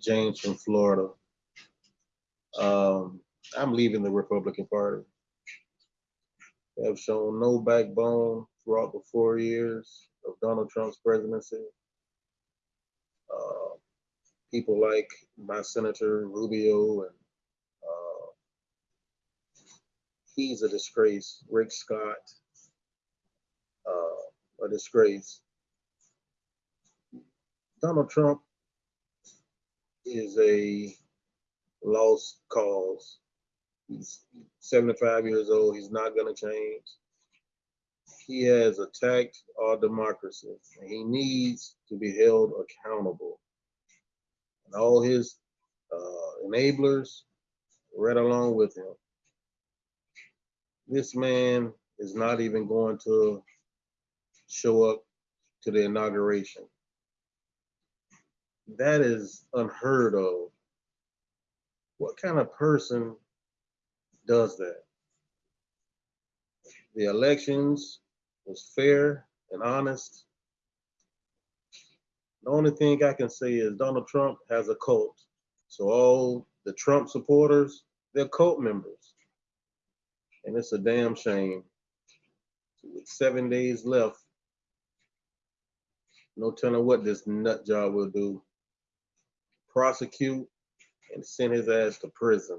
James from Florida. Um, I'm leaving the Republican Party. They have shown no backbone throughout the four years of Donald Trump's presidency. Uh, people like my Senator Rubio and uh, he's a disgrace. Rick Scott, uh, a disgrace. Donald Trump is a lost cause. He's 75 years old. He's not going to change. He has attacked our democracy he needs to be held accountable. And all his uh, enablers right along with him. This man is not even going to show up to the inauguration. That is unheard of. What kind of person does that? The elections was fair and honest. The only thing I can say is Donald Trump has a cult. So all the Trump supporters, they're cult members. And it's a damn shame. With seven days left, no telling what this nut job will do. Prosecute and send his ass to prison.